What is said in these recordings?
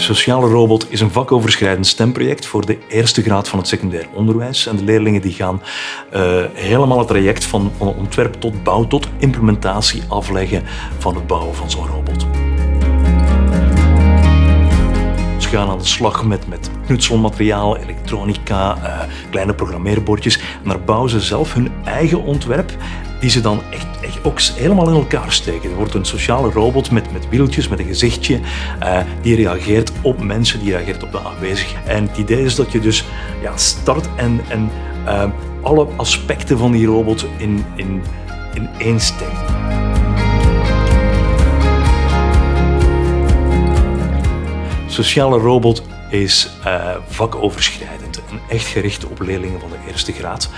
Sociale Robot is een vakoverschrijdend stemproject voor de eerste graad van het secundair onderwijs. En de leerlingen die gaan uh, helemaal het traject van, ontwerp tot bouw tot implementatie afleggen van het bouwen van zo'n robot. Ze gaan aan de slag met, met knutselmateriaal, elektronica, uh, kleine programmeerbordjes. En daar bouwen ze zelf hun eigen ontwerp die ze dan echt, echt ook helemaal in elkaar steken. Er wordt een sociale robot met, met wieltjes, met een gezichtje, uh, die reageert op mensen, die reageert op de aanwezigen. En het idee is dat je dus ja, start en, en uh, alle aspecten van die robot in, in, in één steekt. Sociale robot is uh, vakoverschrijdend en echt gericht op leerlingen van de eerste graad.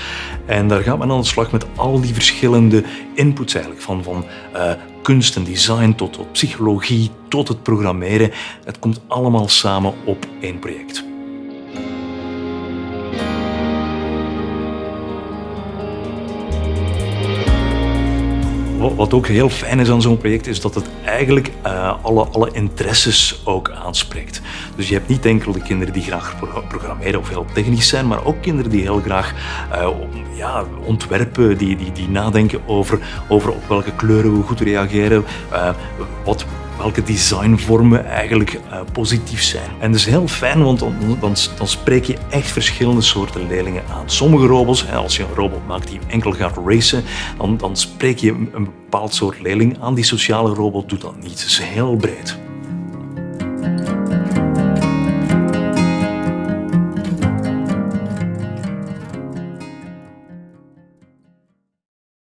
En daar gaat men aan de slag met al die verschillende inputs eigenlijk, van, van uh, kunst en design tot, tot psychologie, tot het programmeren. Het komt allemaal samen op één project. Wat ook heel fijn is aan zo'n project, is dat het eigenlijk uh, alle, alle interesses ook aanspreekt. Dus je hebt niet enkel de kinderen die graag programmeren of heel technisch zijn, maar ook kinderen die heel graag uh, ja, ontwerpen, die, die, die nadenken over, over op welke kleuren we goed reageren, uh, wat welke designvormen eigenlijk uh, positief zijn. En dat is heel fijn, want dan, dan, dan, spreek je echt verschillende soorten leerlingen aan. Sommige robots, als je een robot maakt die enkel gaat racen, dan, dan spreek je een bepaald soort leerling aan. Die sociale robot doet dat niet. Het is heel breed.